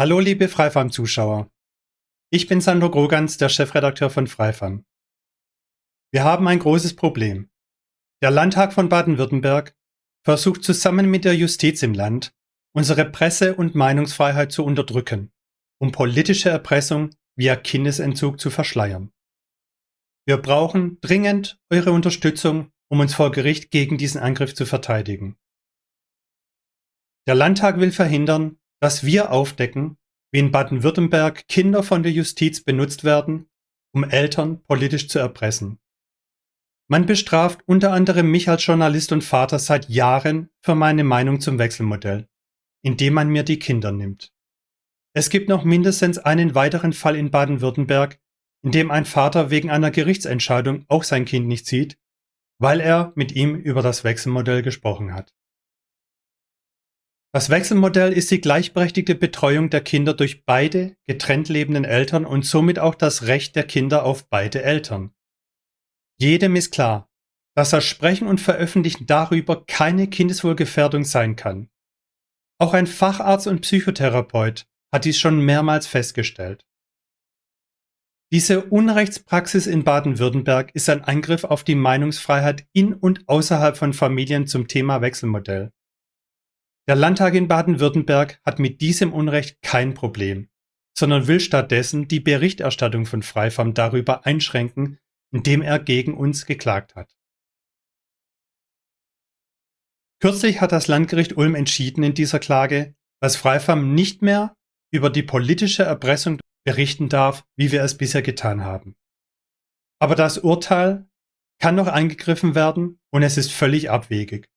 Hallo liebe Freifam-Zuschauer. Ich bin Sandro Grogans, der Chefredakteur von Freifam. Wir haben ein großes Problem. Der Landtag von Baden-Württemberg versucht zusammen mit der Justiz im Land, unsere Presse- und Meinungsfreiheit zu unterdrücken, um politische Erpressung via Kindesentzug zu verschleiern. Wir brauchen dringend eure Unterstützung, um uns vor Gericht gegen diesen Angriff zu verteidigen. Der Landtag will verhindern, dass wir aufdecken, wie in Baden-Württemberg Kinder von der Justiz benutzt werden, um Eltern politisch zu erpressen. Man bestraft unter anderem mich als Journalist und Vater seit Jahren für meine Meinung zum Wechselmodell, indem man mir die Kinder nimmt. Es gibt noch mindestens einen weiteren Fall in Baden-Württemberg, in dem ein Vater wegen einer Gerichtsentscheidung auch sein Kind nicht sieht, weil er mit ihm über das Wechselmodell gesprochen hat. Das Wechselmodell ist die gleichberechtigte Betreuung der Kinder durch beide getrennt lebenden Eltern und somit auch das Recht der Kinder auf beide Eltern. Jedem ist klar, dass das Sprechen und Veröffentlichen darüber keine Kindeswohlgefährdung sein kann. Auch ein Facharzt und Psychotherapeut hat dies schon mehrmals festgestellt. Diese Unrechtspraxis in Baden-Württemberg ist ein Angriff auf die Meinungsfreiheit in und außerhalb von Familien zum Thema Wechselmodell. Der Landtag in Baden-Württemberg hat mit diesem Unrecht kein Problem, sondern will stattdessen die Berichterstattung von Freifam darüber einschränken, indem er gegen uns geklagt hat. Kürzlich hat das Landgericht Ulm entschieden in dieser Klage, dass Freifam nicht mehr über die politische Erpressung berichten darf, wie wir es bisher getan haben. Aber das Urteil kann noch angegriffen werden und es ist völlig abwegig.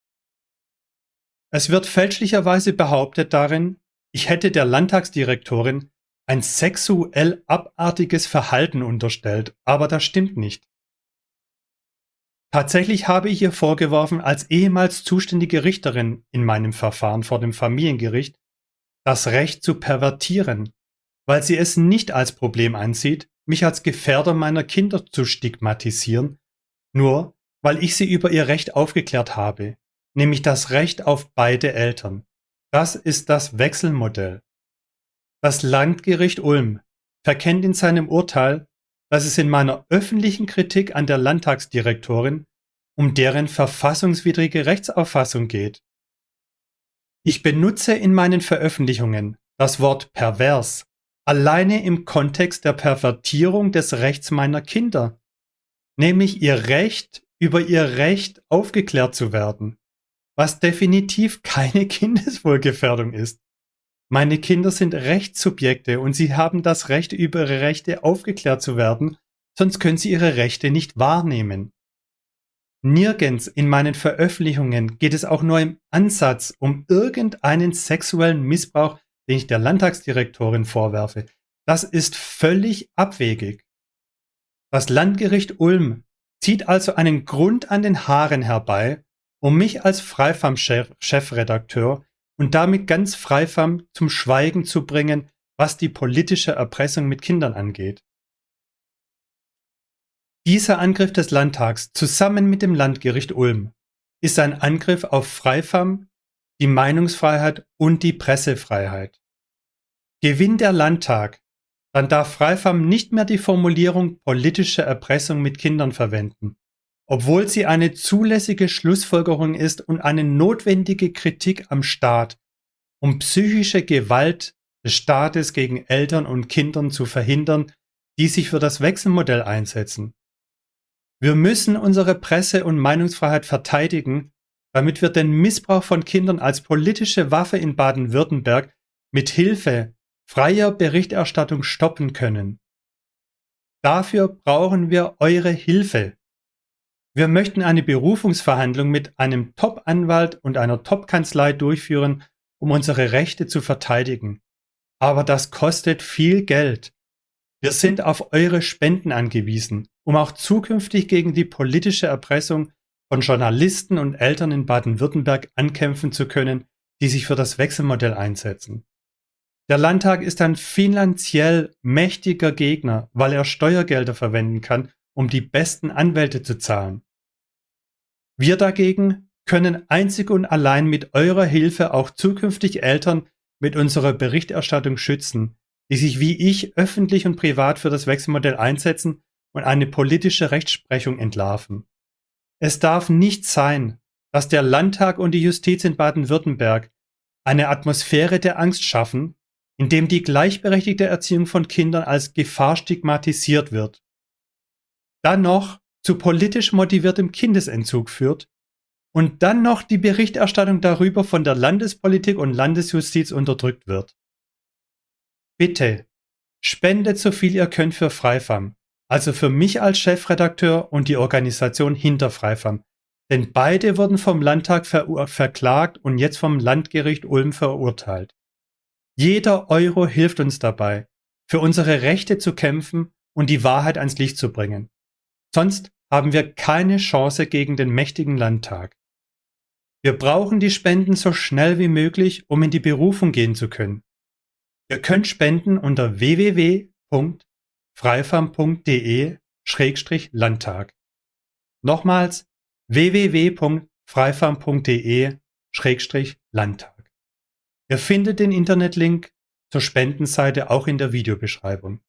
Es wird fälschlicherweise behauptet darin, ich hätte der Landtagsdirektorin ein sexuell abartiges Verhalten unterstellt, aber das stimmt nicht. Tatsächlich habe ich ihr vorgeworfen, als ehemals zuständige Richterin in meinem Verfahren vor dem Familiengericht das Recht zu pervertieren, weil sie es nicht als Problem ansieht, mich als Gefährder meiner Kinder zu stigmatisieren, nur weil ich sie über ihr Recht aufgeklärt habe, nämlich das Recht auf beide Eltern. Das ist das Wechselmodell. Das Landgericht Ulm verkennt in seinem Urteil, dass es in meiner öffentlichen Kritik an der Landtagsdirektorin um deren verfassungswidrige Rechtsauffassung geht. Ich benutze in meinen Veröffentlichungen das Wort pervers alleine im Kontext der Pervertierung des Rechts meiner Kinder, nämlich ihr Recht, über ihr Recht aufgeklärt zu werden was definitiv keine Kindeswohlgefährdung ist. Meine Kinder sind Rechtssubjekte und sie haben das Recht, über ihre Rechte aufgeklärt zu werden, sonst können sie ihre Rechte nicht wahrnehmen. Nirgends in meinen Veröffentlichungen geht es auch nur im Ansatz um irgendeinen sexuellen Missbrauch, den ich der Landtagsdirektorin vorwerfe. Das ist völlig abwegig. Das Landgericht Ulm zieht also einen Grund an den Haaren herbei, um mich als Freifam-Chefredakteur und damit ganz Freifam zum Schweigen zu bringen, was die politische Erpressung mit Kindern angeht. Dieser Angriff des Landtags zusammen mit dem Landgericht Ulm ist ein Angriff auf Freifam, die Meinungsfreiheit und die Pressefreiheit. Gewinnt der Landtag, dann darf Freifam nicht mehr die Formulierung politische Erpressung mit Kindern verwenden obwohl sie eine zulässige Schlussfolgerung ist und eine notwendige Kritik am Staat, um psychische Gewalt des Staates gegen Eltern und Kindern zu verhindern, die sich für das Wechselmodell einsetzen. Wir müssen unsere Presse- und Meinungsfreiheit verteidigen, damit wir den Missbrauch von Kindern als politische Waffe in Baden-Württemberg mit Hilfe freier Berichterstattung stoppen können. Dafür brauchen wir eure Hilfe. Wir möchten eine Berufungsverhandlung mit einem Top-Anwalt und einer Top-Kanzlei durchführen, um unsere Rechte zu verteidigen. Aber das kostet viel Geld. Wir sind auf eure Spenden angewiesen, um auch zukünftig gegen die politische Erpressung von Journalisten und Eltern in Baden-Württemberg ankämpfen zu können, die sich für das Wechselmodell einsetzen. Der Landtag ist ein finanziell mächtiger Gegner, weil er Steuergelder verwenden kann, um die besten Anwälte zu zahlen. Wir dagegen können einzig und allein mit eurer Hilfe auch zukünftig Eltern mit unserer Berichterstattung schützen, die sich wie ich öffentlich und privat für das Wechselmodell einsetzen und eine politische Rechtsprechung entlarven. Es darf nicht sein, dass der Landtag und die Justiz in Baden-Württemberg eine Atmosphäre der Angst schaffen, in dem die gleichberechtigte Erziehung von Kindern als Gefahr stigmatisiert wird. Dann noch zu politisch motiviertem Kindesentzug führt und dann noch die Berichterstattung darüber von der Landespolitik und Landesjustiz unterdrückt wird. Bitte, spendet so viel ihr könnt für Freifam, also für mich als Chefredakteur und die Organisation hinter Freifam, denn beide wurden vom Landtag ver verklagt und jetzt vom Landgericht Ulm verurteilt. Jeder Euro hilft uns dabei, für unsere Rechte zu kämpfen und die Wahrheit ans Licht zu bringen. Sonst haben wir keine Chance gegen den mächtigen Landtag. Wir brauchen die Spenden so schnell wie möglich, um in die Berufung gehen zu können. Ihr könnt spenden unter www.freifam.de-landtag. Nochmals www.freifam.de-landtag. Ihr findet den Internetlink zur Spendenseite auch in der Videobeschreibung.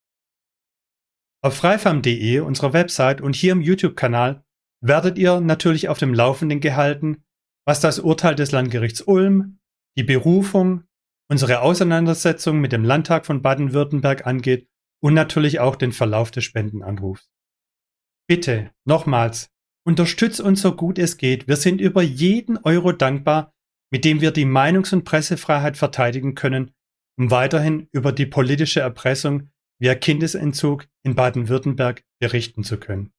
Auf freifam.de, unserer Website und hier im YouTube-Kanal werdet ihr natürlich auf dem Laufenden gehalten, was das Urteil des Landgerichts Ulm, die Berufung, unsere Auseinandersetzung mit dem Landtag von Baden-Württemberg angeht und natürlich auch den Verlauf des Spendenanrufs. Bitte, nochmals, unterstützt uns so gut es geht. Wir sind über jeden Euro dankbar, mit dem wir die Meinungs- und Pressefreiheit verteidigen können, um weiterhin über die politische Erpressung via Kindesentzug in Baden-Württemberg berichten zu können.